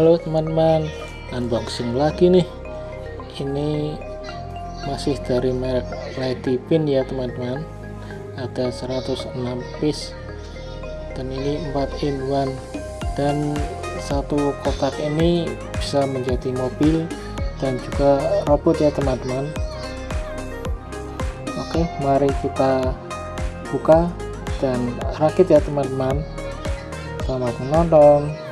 Halo teman-teman unboxing lagi nih. Ini masih dari merek Lady Pin ya teman-teman. Ada 106 piece. Dan ini 4 in 1 dan satu kotak ini bisa menjadi mobil dan juga robot ya teman-teman. Oke mari kita buka dan rakit ya teman-teman. Selamat menonton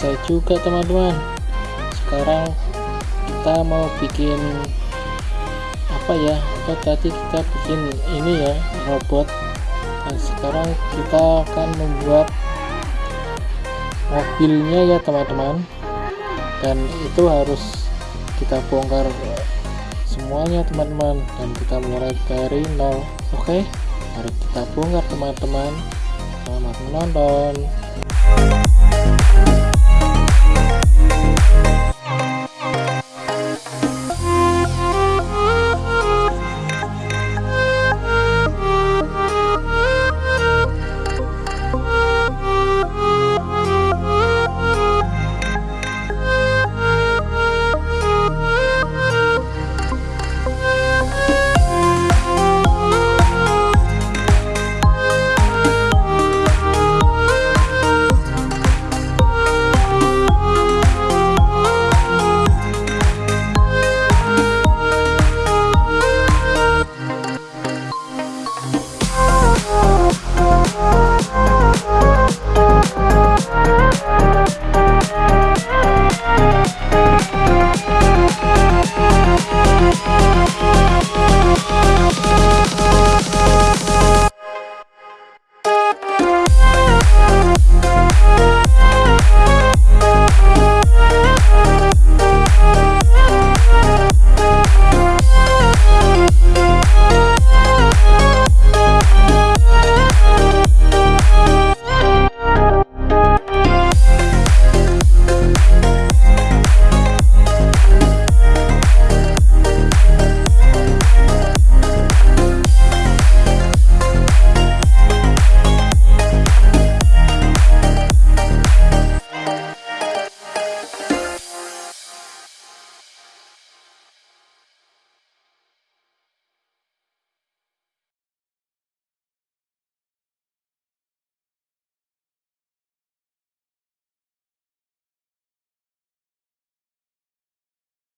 selesai juga teman-teman. Sekarang kita mau bikin apa ya? Apa tadi kita bikin ini ya robot. Dan sekarang kita akan membuat mobilnya ya teman-teman. Dan itu harus kita bongkar semuanya teman-teman. Dan kita mulai dari nol oke? Okay? mari kita bongkar teman-teman. Selamat menonton